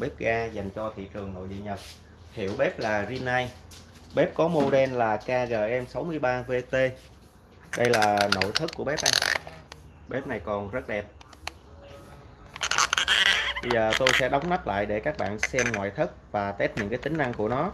bếp ga dành cho thị trường nội địa Nhật. Hiệu bếp là Rinnai. Bếp có model là KGM63VT đây là nội thất của bếp đây bếp này còn rất đẹp. Bây giờ tôi sẽ đóng nắp lại để các bạn xem ngoại thất và test những cái tính năng của nó.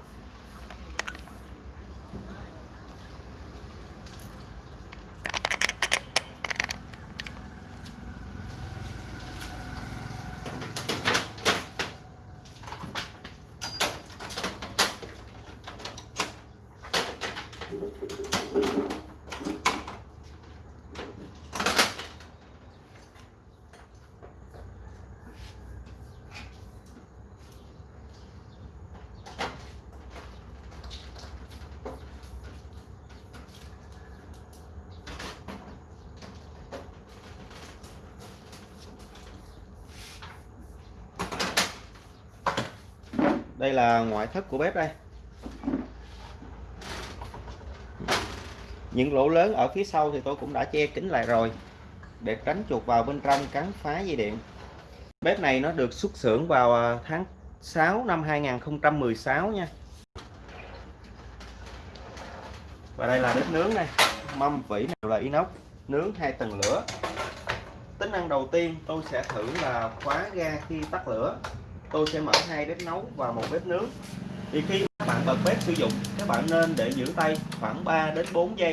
Đây là ngoại thất của bếp đây. Những lỗ lớn ở phía sau thì tôi cũng đã che kín lại rồi, để tránh chuột vào bên trong cắn phá dây điện. Bếp này nó được xuất xưởng vào à, tháng 6 năm 2016 nha. Và đây là bếp nướng này mâm vỉ nào là inox, nướng hai tầng lửa. Tính năng đầu tiên tôi sẽ thử là khóa ga khi tắt lửa. Tôi sẽ mở hai bếp nấu và một bếp nướng thì khi các bạn bật bếp sử dụng các bạn nên để giữ tay khoảng 3 đến 4 giây.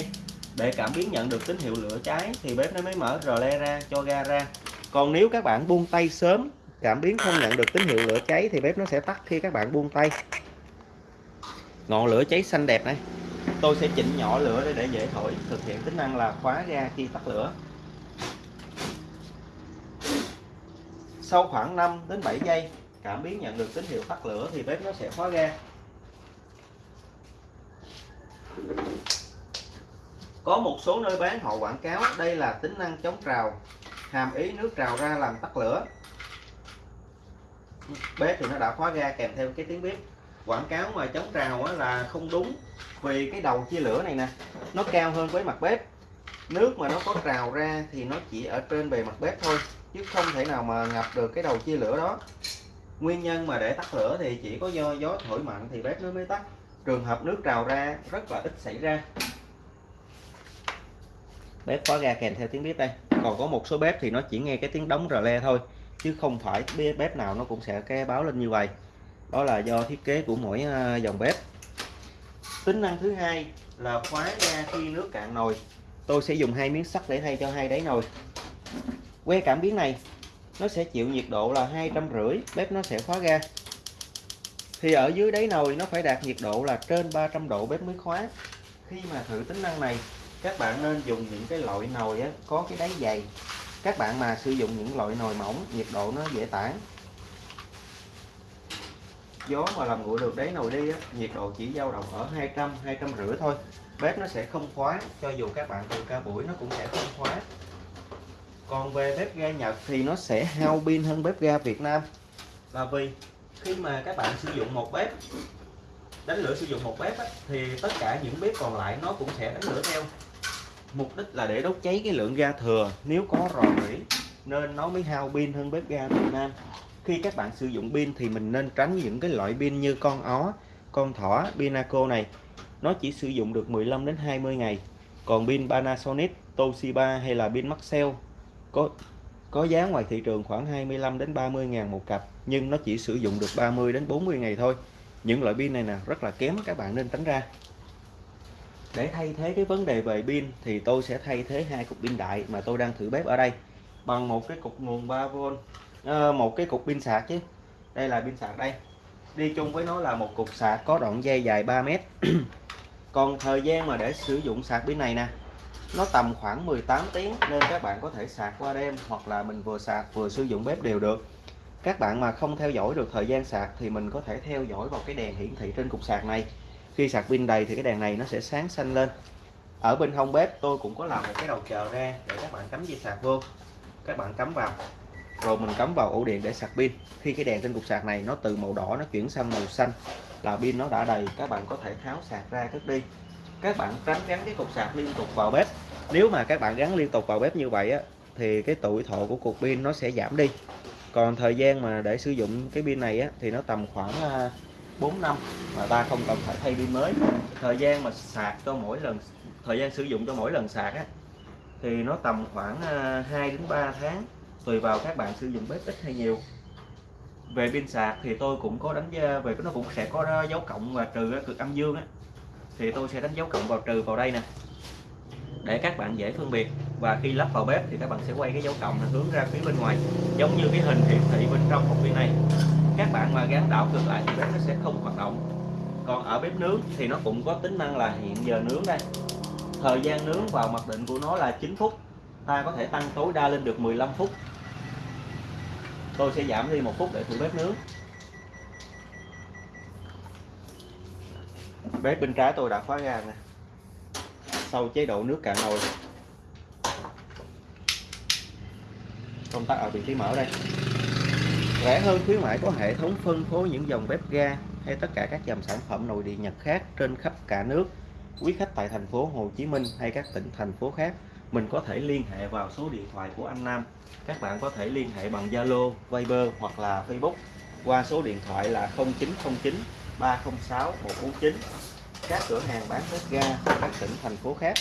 Để cảm biến nhận được tín hiệu lửa cháy thì bếp nó mới mở rờ le ra cho ga ra. Còn nếu các bạn buông tay sớm cảm biến không nhận được tín hiệu lửa cháy thì bếp nó sẽ tắt khi các bạn buông tay. Ngọn lửa cháy xanh đẹp này. Tôi sẽ chỉnh nhỏ lửa để, để dễ thổi thực hiện tính năng là khóa ga khi tắt lửa. Sau khoảng 5 đến 7 giây cảm biến nhận được tín hiệu tắt lửa thì bếp nó sẽ khóa ga có một số nơi bán, họ quảng cáo đây là tính năng chống trào, hàm ý nước trào ra làm tắt lửa. Bếp thì nó đã khóa ga kèm theo cái tiếng bếp. Quảng cáo mà chống trào là không đúng, vì cái đầu chia lửa này nè, nó cao hơn với mặt bếp. Nước mà nó có trào ra thì nó chỉ ở trên bề mặt bếp thôi, chứ không thể nào mà ngập được cái đầu chia lửa đó. Nguyên nhân mà để tắt lửa thì chỉ có do gió thổi mạnh thì bếp nó mới tắt trường hợp nước trào ra, rất là ít xảy ra. Bếp khóa ga kèm theo tiếng bếp đây. Còn có một số bếp thì nó chỉ nghe cái tiếng đóng rờ le thôi, chứ không phải bếp nào nó cũng sẽ cái báo lên như vậy. Đó là do thiết kế của mỗi ờ, dòng bếp. Tính năng thứ hai là khóa ga khi nước cạn nồi. Tôi sẽ dùng hai miếng sắt để thay cho hai đáy nồi. Que cảm biến này, nó sẽ chịu nhiệt độ là hai trăm rưỡi, bếp nó sẽ khóa ga thì ở dưới đáy nồi nó phải đạt nhiệt độ là trên 300 độ bếp mới khóa khi mà thử tính năng này các bạn nên dùng những cái loại nồi á, có cái đáy dày. Các bạn mà sử dụng những loại nồi mỏng nhiệt độ nó dễ tản. Gió mà làm nguội được đáy nồi đi á, nhiệt độ chỉ dao động ở 200 200 rưỡi thôi. Bếp nó sẽ không khóa cho dù các bạn từ ca buổi nó cũng sẽ không khóa còn về bếp ga Nhật thì nó sẽ hao pin hơn bếp ga Việt Nam. Là vì khi mà các bạn sử dụng một bếp đánh lửa sử dụng một bếp á, thì tất cả những bếp còn lại nó cũng sẽ đánh lửa theo. Mục đích là để đốt cháy cái lượng ga thừa. Nếu có rò rỉ nên nó mới hao pin hơn bếp ga Việt Nam. Khi các bạn sử dụng pin thì mình nên tránh những cái loại pin như con ó con thỏ Pinaco này. Nó chỉ sử dụng được 15 đến 20 ngày. Còn pin Panasonic Toshiba hay là pin Maxell có có giá ngoài thị trường khoảng 25 đến 30 ngàn một cặp nhưng nó chỉ sử dụng được 30 đến 40 ngày thôi. Những loại pin này nè rất là kém các bạn nên tránh ra. Để thay thế cái vấn đề về pin thì tôi sẽ thay thế hai cục pin đại mà tôi đang thử bếp ở đây. Bằng một cái cục nguồn 3V à, ờ, một cái cục pin sạc chứ. Đây là pin sạc đây. Đi chung với nó là một cục sạc có đoạn dây dài 3 mét. Còn thời gian mà để sử dụng sạc pin này nè nó tầm khoảng 18 tiếng nên các bạn có thể sạc qua đêm hoặc là mình vừa sạc vừa sử dụng bếp đều được. Các bạn mà không theo dõi được thời gian sạc thì mình có thể theo dõi vào cái đèn hiển thị trên cục sạc này. Khi sạc pin đầy thì cái đèn này nó sẽ sáng xanh lên. Ở bên hông bếp tôi cũng có làm một cái đầu chờ ra để các bạn cắm dây sạc vô. Các bạn cắm vào. Rồi mình cắm vào ổ điện để sạc pin. Khi cái đèn trên cục sạc này nó từ màu đỏ nó chuyển sang màu xanh là pin nó đã đầy, các bạn có thể tháo sạc ra cất đi. Các bạn tránh gắn cái cục sạc liên tục vào bếp nếu mà các bạn gắn liên tục vào bếp như vậy á thì cái tuổi thọ của cục pin nó sẽ giảm đi. Còn thời gian mà để sử dụng cái pin này á, thì nó tầm khoảng à, 4 năm mà ta không cần phải thay pin mới. Thời gian mà sạc cho mỗi lần thời gian sử dụng cho mỗi lần sạc á, thì nó tầm khoảng à, 2 đến 3 tháng tùy vào các bạn sử dụng bếp ít hay nhiều. Về pin sạc thì tôi cũng có đánh giá về nó cũng sẽ có dấu cộng và trừ cực âm dương á thì tôi sẽ đánh dấu cộng vào trừ vào đây nè để các bạn dễ phân biệt. Và khi lắp vào bếp thì các bạn sẽ quay cái dấu cộng là hướng ra phía bên ngoài, giống như cái hình hiển thị bên trong hộp pin này. Các bạn mà gắn đảo ngược lại thì bếp nó sẽ không hoạt động. Còn ở bếp nướng thì nó cũng có tính năng là hiện giờ nướng đây. Thời gian nướng vào mặc định của nó là 9 phút. Ta có thể tăng tối đa lên được 15 phút. Tôi sẽ giảm đi một phút để thử bếp nướng. Bếp bên trái tôi đã khóa ga nè sau chế độ nước cạn nồi. Công tắc ở vị trí mở đây. Rẻ hơn khuyến mãi có hệ thống phân phối những dòng bếp ga hay tất cả các dòng sản phẩm nội địa Nhật khác trên khắp cả nước. Quý khách tại thành phố Hồ Chí Minh hay các tỉnh thành phố khác mình có thể liên hệ vào số điện thoại của anh Nam. Các bạn có thể liên hệ bằng Zalo, Viber hoặc là Facebook qua số điện thoại là 0909 306 149 các cửa hàng bán bếp ga ở các tỉnh, thành phố khác.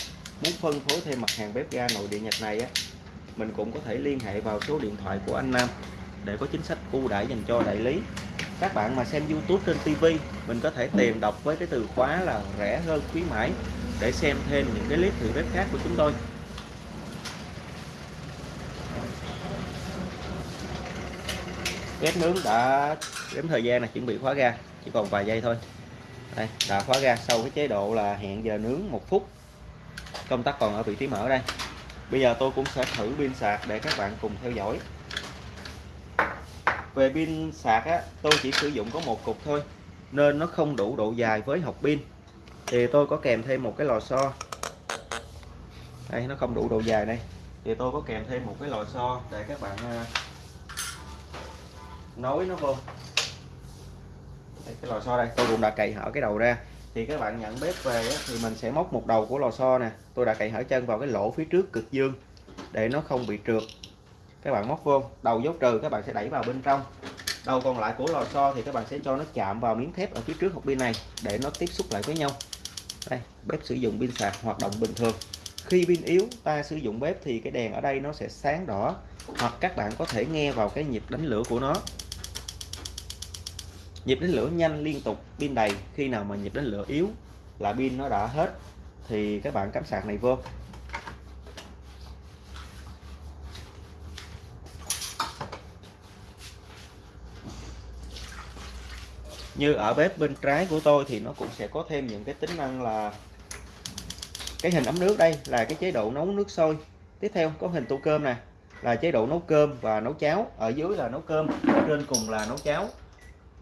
Muốn phân phối thêm mặt hàng bếp ga nội địa Nhật này á, mình cũng có thể liên hệ vào số điện thoại của anh Nam để có chính sách ưu đãi dành cho đại lý. Các bạn mà xem YouTube trên TV mình có thể tìm đọc với cái từ khóa là rẻ hơn khuyến mãi để xem thêm những cái clip thử bếp khác của chúng tôi. Bếp nướng đã đếm thời gian là chuẩn bị khóa ga, chỉ còn vài giây thôi đây đã khóa ga sau cái chế độ là hẹn giờ nướng một phút. Công tắc còn ở vị trí mở đây. Bây giờ tôi cũng sẽ thử pin sạc để các bạn cùng theo dõi. Về pin sạc á, tôi chỉ sử dụng có một cục thôi, nên nó không đủ độ dài với hộp pin. Thì tôi có kèm thêm một cái lò xo. Đây, nó không đủ độ dài đây. Thì tôi có kèm thêm một cái lò xo để các bạn à, nối nó vô đây, cái lò xo đây. Tôi cũng đã cậy hở cái đầu ra. Thì các bạn nhận bếp về thì mình sẽ móc một đầu của lò xo nè. Tôi đã cậy hở chân vào cái lỗ phía trước cực dương để nó không bị trượt. Các bạn móc vô đầu dấu trừ các bạn sẽ đẩy vào bên trong. Đầu còn lại của lò xo thì các bạn sẽ cho nó chạm vào miếng thép ở phía trước hộp pin này để nó tiếp xúc lại với nhau. Đây bếp sử dụng pin sạc hoạt động bình thường. Khi pin yếu ta sử dụng bếp thì cái đèn ở đây nó sẽ sáng đỏ hoặc các bạn có thể nghe vào cái nhịp đánh lửa của nó nhịp đánh lửa nhanh liên tục, pin đầy. Khi nào mà nhịp đánh lửa yếu là pin nó đã hết. Thì các bạn cắm sạc này vô. Như ở bếp bên trái của tôi thì nó cũng sẽ có thêm những cái tính năng là cái hình ấm nước đây, là cái chế độ nấu nước sôi. Tiếp theo, có hình tô cơm nè, là chế độ nấu cơm và nấu cháo. Ở dưới là nấu cơm trên cùng là nấu cháo.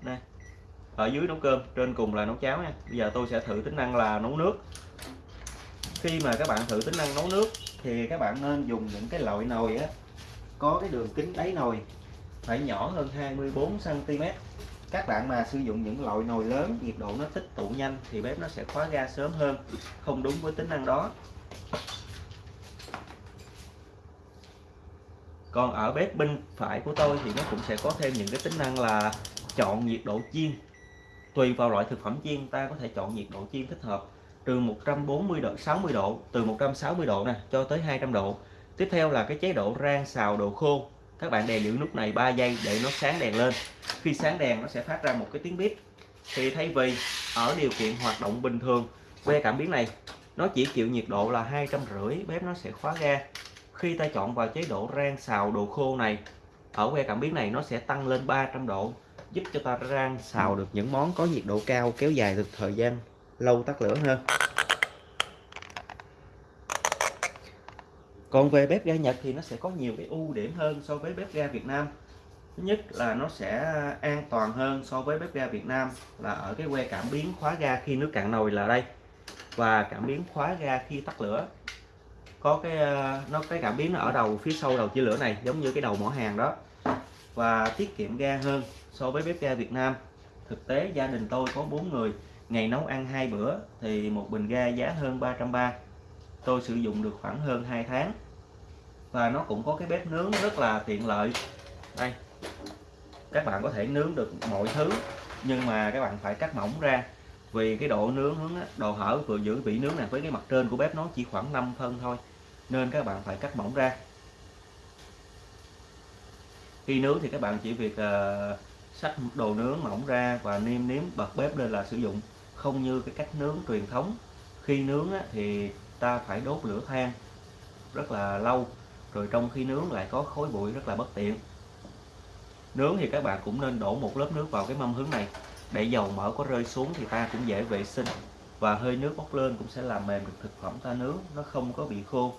Nè ở dưới nấu cơm, trên cùng là nấu cháo nha. Bây giờ tôi sẽ thử tính năng là nấu nước. Khi mà các bạn thử tính năng nấu nước, thì các bạn nên dùng những cái loại nồi á, có cái đường kính đáy nồi, phải nhỏ hơn 24 cm các bạn mà sử dụng những loại nồi lớn, nhiệt độ nó tích tụ nhanh, thì bếp nó sẽ khóa ga sớm hơn, không đúng với tính năng đó. Còn ở bếp bên phải của tôi thì nó cũng sẽ có thêm những cái tính năng là chọn nhiệt độ chiên tùy vào loại thực phẩm chiên, ta có thể chọn nhiệt độ chiên thích hợp từ 140 độ 60 độ, từ 160 độ nè, cho tới 200 độ. Tiếp theo là cái chế độ rang xào đồ khô. Các bạn đè giữ nút này 3 giây để nó sáng đèn lên. Khi sáng đèn, nó sẽ phát ra một cái tiếng bíp. thì thay vì ở điều kiện hoạt động bình thường, que cảm biến này, nó chỉ chịu nhiệt độ là hai trăm rưỡi, bếp nó sẽ khóa ga. Khi ta chọn vào chế độ rang xào đồ khô này, ở que cảm biến này nó sẽ tăng lên 300 độ giúp cho ta rang xào được những món có nhiệt độ cao, kéo dài được thời gian, lâu tắt lửa hơn. Còn về bếp ga Nhật thì nó sẽ có nhiều cái ưu điểm hơn so với bếp ga Việt Nam. Thứ nhất là nó sẽ an toàn hơn so với bếp ga Việt Nam, là ở cái que cảm biến khóa ga khi nước cạn nồi là đây. Và cảm biến khóa ga khi tắt lửa. Có cái ờ, nó, cái cảm biến nó ở đầu, phía sau đầu chia lửa này, giống như cái đầu mỏ hàng đó. Và tiết kiệm ga hơn so với bếp ga Việt Nam. Thực tế gia đình tôi có 4 người ngày nấu ăn hai bữa thì một bình ga giá hơn 330 tôi sử dụng được khoảng hơn 2 tháng. Và nó cũng có cái bếp nướng rất là tiện lợi. Đây các bạn có thể nướng được mọi thứ nhưng mà các bạn phải cắt mỏng ra. Vì cái độ nướng hướng độ hở vừa giữ vị nướng này với cái mặt trên của bếp nó chỉ khoảng 5 phân thôi nên các bạn phải cắt mỏng ra. Khi nướng thì các bạn chỉ việc uh, xách đồ nướng mỏng ra và nêm nếm bật bếp lên là sử dụng. Không như cái cách nướng truyền thống. Khi nướng á, thì ta phải đốt lửa than rất là lâu rồi trong khi nướng lại có khói bụi rất là bất tiện. Nướng thì các bạn cũng nên đổ một lớp nước vào cái mâm hứng này. Để dầu mỡ có rơi xuống thì ta cũng dễ vệ sinh và hơi nước bốc lên cũng sẽ làm mềm được thực phẩm ta nướng nó không có bị khô.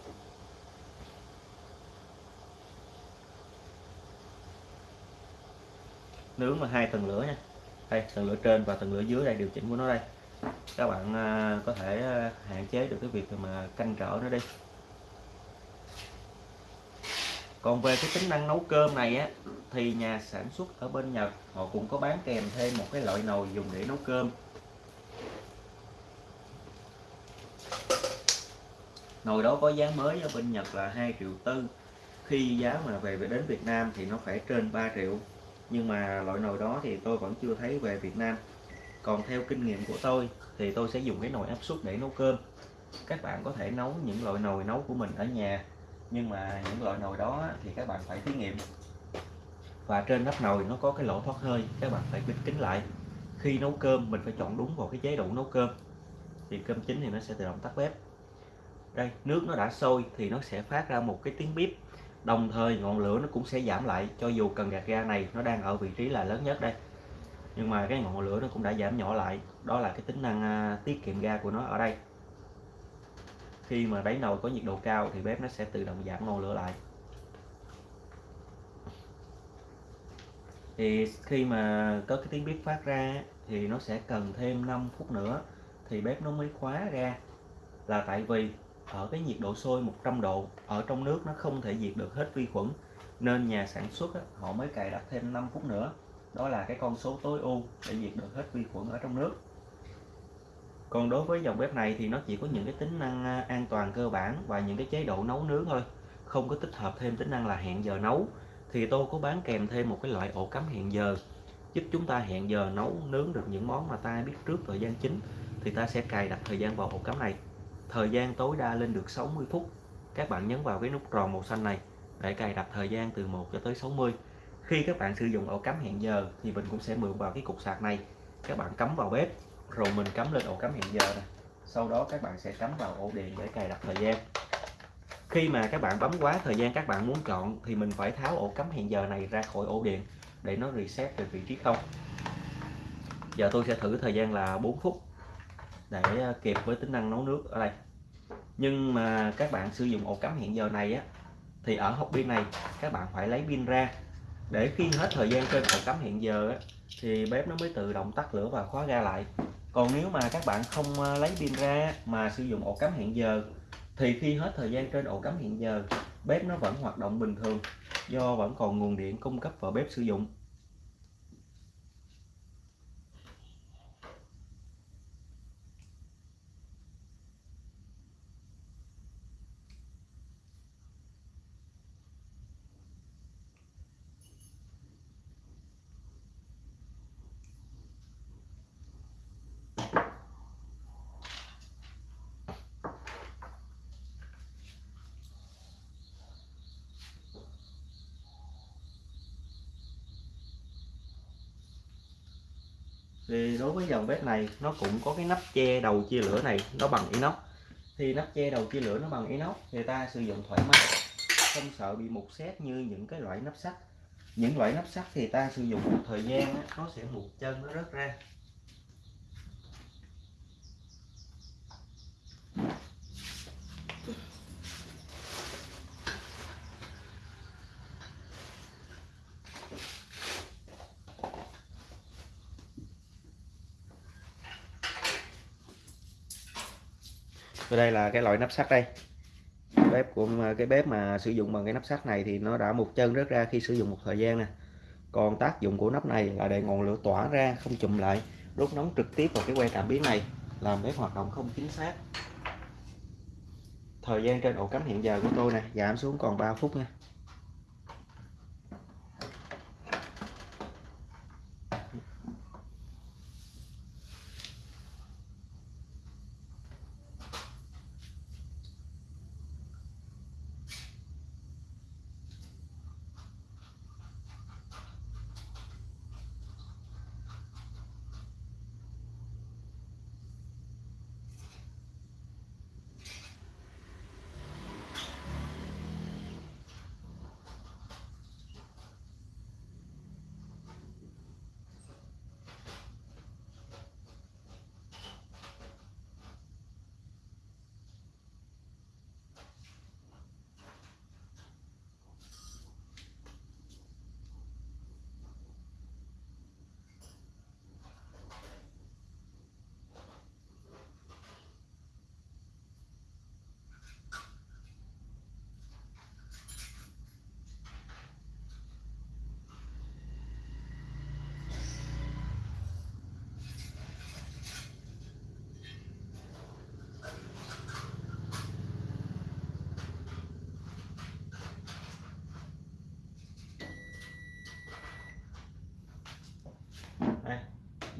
Nướng là hai tầng lửa nha. Đây, tầng lửa trên và tầng lửa dưới đây điều chỉnh của nó đây. Các bạn à, có thể à, hạn chế được cái việc mà canh trở nó đi. Còn về cái tính năng nấu cơm này á, thì nhà sản xuất ở bên Nhật, họ cũng có bán kèm thêm một cái loại nồi dùng để nấu cơm. Nồi đó có giá mới ở bên Nhật là 2 triệu tư. Khi giá mà về đến Việt Nam thì nó phải trên 3 triệu nhưng mà loại nồi đó thì tôi vẫn chưa thấy về Việt Nam. Còn theo kinh nghiệm của tôi thì tôi sẽ dùng cái nồi áp suất để nấu cơm. Các bạn có thể nấu những loại nồi nấu của mình ở nhà, nhưng mà những loại nồi đó thì các bạn phải thí nghiệm. Và trên nắp nồi nó có cái lỗ thoát hơi, các bạn phải bịt kín lại. Khi nấu cơm, mình phải chọn đúng vào cái chế độ nấu cơm. Thì cơm chín thì nó sẽ tự động tắt bếp. Đây, nước nó đã sôi thì nó sẽ phát ra một cái tiếng bếp đồng thời, ngọn lửa nó cũng sẽ giảm lại, cho dù cần gạt ga này, nó đang ở vị trí là lớn nhất đây. Nhưng mà cái ngọn lửa nó cũng đã giảm nhỏ lại, đó là cái tính năng à, tiết kiệm ga của nó ở đây. Khi mà đáy nồi có nhiệt độ cao thì bếp nó sẽ tự động giảm ngọn lửa lại. Thì khi mà có cái tiếng bếp phát ra thì nó sẽ cần thêm 5 phút nữa, thì bếp nó mới khóa ra. Là tại vì ở cái nhiệt độ sôi 100 độ ở trong nước nó không thể diệt được hết vi khuẩn nên nhà sản xuất á, họ mới cài đặt thêm 5 phút nữa. Đó là cái con số tối ưu để diệt được hết vi khuẩn ở trong nước. Còn đối với dòng bếp này thì nó chỉ có những cái tính năng à, an toàn cơ bản và những cái chế độ nấu nướng thôi không có tích hợp thêm tính năng là hẹn giờ nấu. Thì tôi có bán kèm thêm một cái loại ổ cắm hẹn giờ giúp chúng ta hẹn giờ nấu nướng được những món mà ta biết trước thời gian chính thì ta sẽ cài đặt thời gian vào ổ cắm này thời gian tối đa lên được 60 phút. Các bạn nhấn vào cái nút tròn màu xanh này để cài đặt thời gian từ 1 cho tới 60 khi các bạn sử dụng ổ cắm hẹn giờ thì mình cũng sẽ mượn vào cái cục sạc này. Các bạn cắm vào bếp, rồi mình cắm lên ổ cắm hẹn giờ này sau đó các bạn sẽ cắm vào ổ điện để cài đặt thời gian. Khi mà các bạn bấm quá thời gian các bạn muốn chọn thì mình phải tháo ổ cắm hẹn giờ này ra khỏi ổ điện để nó reset về vị trí không. Giờ tôi sẽ thử thời gian là 4 phút để ờ, kịp với tính năng nấu nước ở đây. Nhưng mà các bạn sử dụng ổ cắm hẹn giờ này á thì ở hộp pin này các bạn phải lấy pin ra. Để khi hết thời gian trên ổ cắm hẹn giờ á, thì bếp nó mới tự động tắt lửa và khóa ga lại. Còn nếu mà các bạn không ờ, lấy pin ra mà sử dụng ổ cắm hẹn giờ thì khi hết thời gian trên ổ cắm hẹn giờ bếp nó vẫn hoạt động bình thường do vẫn còn nguồn điện cung cấp vào bếp sử dụng. Thì đối với dòng bếp này, nó cũng có cái nắp che đầu chia lửa này, nó bằng inox. Thì nắp che đầu chia lửa nó bằng inox thì ta sử dụng thoải mái, không sợ bị mục xét như những cái loại nắp sắt. Những loại nắp sắt thì ta sử dụng một thời gian nó sẽ mục chân, nó rớt ra. Và đây là cái loại nắp sắt đây. Bếp của, cái bếp mà sử dụng bằng cái nắp sắt này thì nó đã một chân rớt ra khi sử dụng một thời gian nè. Còn tác dụng của nắp này là để ngọn lửa tỏa ra, không chùm lại, đốt nóng trực tiếp vào cái que cảm biến này, làm bếp hoạt động không chính xác. Thời gian trên ổ cắm hiện giờ của tôi nè, giảm xuống còn 3 phút nha.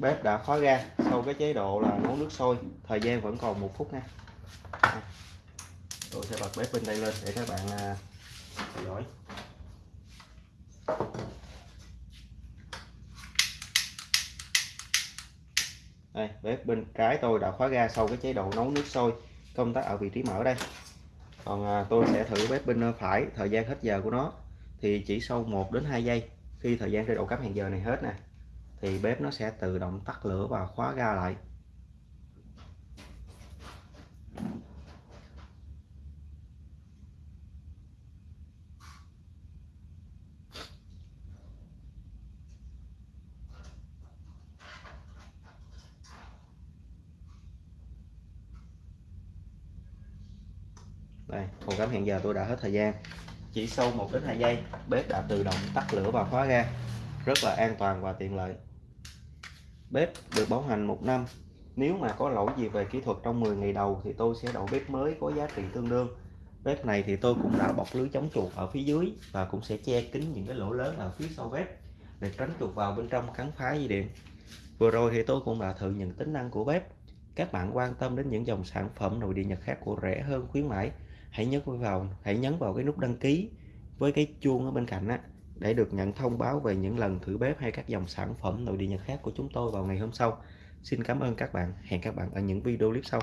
Bếp đã khóa ga sau cái chế độ là nấu nước sôi thời gian vẫn còn một phút nha. Tôi sẽ bật bếp bên đây lên để các bạn à, theo dõi. Đây bếp bên trái tôi đã khóa ga sau cái chế độ nấu nước sôi công tắc ở vị trí mở đây. Còn à, tôi sẽ thử bếp bên à, phải thời gian hết giờ của nó thì chỉ sau 1 đến 2 giây khi thời gian chế độ cắm hàng giờ này hết nè thì bếp nó sẽ tự động tắt lửa và khóa ga lại. Đây còn cảm hẹn giờ tôi đã hết thời gian. Chỉ sau 1 đến 2 giây, bếp đã tự động tắt lửa và khóa ga. Rất là an toàn và tiện lợi bếp được bảo hành một năm. Nếu mà có lỗi gì về kỹ thuật trong 10 ngày đầu thì tôi sẽ đổi bếp mới có giá trị tương đương. Bếp này thì tôi cũng đã bọc lưới chống chuột ở phía dưới và cũng sẽ che kín những cái lỗ lớn ở phía sau bếp để tránh chuột vào bên trong cắn phá dây điện. Vừa rồi thì tôi cũng đã thử những tính năng của bếp. Các bạn quan tâm đến những dòng sản phẩm nội địa nhật khác của rẻ hơn khuyến mãi, hãy nhấn vào, hãy nhấn vào cái nút đăng ký với cái chuông ở bên cạnh á để được nhận thông báo về những lần thử bếp hay các dòng sản phẩm nội địa nhật khác của chúng tôi vào ngày hôm sau. Xin cảm ơn các bạn. Hẹn các bạn ở những video clip sau.